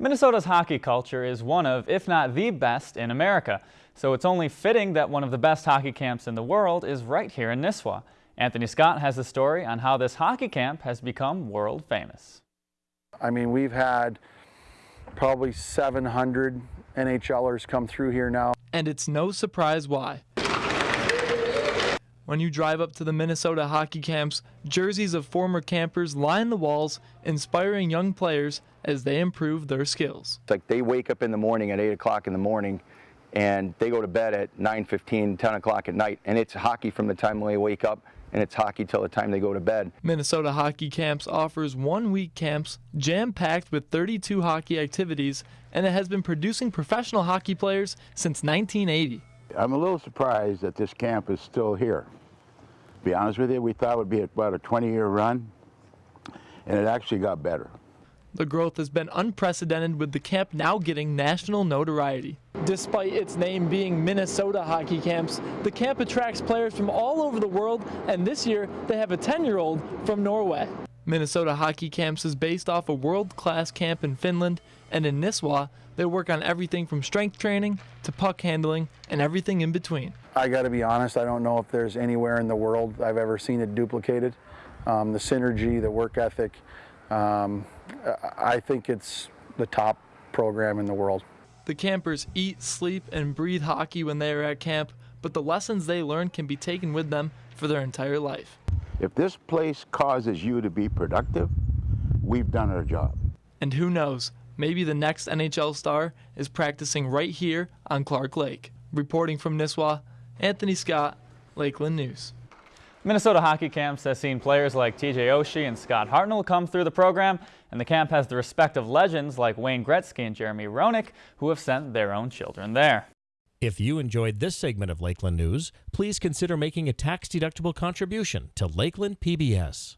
Minnesota's hockey culture is one of, if not the best in America. So it's only fitting that one of the best hockey camps in the world is right here in Nisswa. Anthony Scott has a story on how this hockey camp has become world famous. I mean, we've had probably 700 NHLers come through here now. And it's no surprise why. When you drive up to the Minnesota hockey camps, jerseys of former campers line the walls, inspiring young players as they improve their skills. It's like they wake up in the morning at 8 o'clock in the morning and they go to bed at 9.15, 10 o'clock at night, and it's hockey from the time they wake up and it's hockey till the time they go to bed. Minnesota Hockey Camps offers one-week camps jam-packed with 32 hockey activities, and it has been producing professional hockey players since 1980. I'm a little surprised that this camp is still here. To be honest with you, we thought it would be about a 20-year run, and it actually got better. The growth has been unprecedented with the camp now getting national notoriety. Despite its name being Minnesota Hockey Camps, the camp attracts players from all over the world, and this year they have a 10-year-old from Norway. Minnesota Hockey Camps is based off a world-class camp in Finland, and in Nisswa, they work on everything from strength training to puck handling and everything in between. I got to be honest, I don't know if there's anywhere in the world I've ever seen it duplicated. Um, the synergy, the work ethic, um, I think it's the top program in the world. The campers eat, sleep, and breathe hockey when they are at camp, but the lessons they learn can be taken with them for their entire life. If this place causes you to be productive, we've done our job. And who knows, maybe the next NHL star is practicing right here on Clark Lake. Reporting from Nisswa, Anthony Scott, Lakeland News. Minnesota Hockey Camps has seen players like TJ Oshie and Scott Hartnell come through the program, and the camp has the respect of legends like Wayne Gretzky and Jeremy Roenick, who have sent their own children there. If you enjoyed this segment of Lakeland News, please consider making a tax-deductible contribution to Lakeland PBS.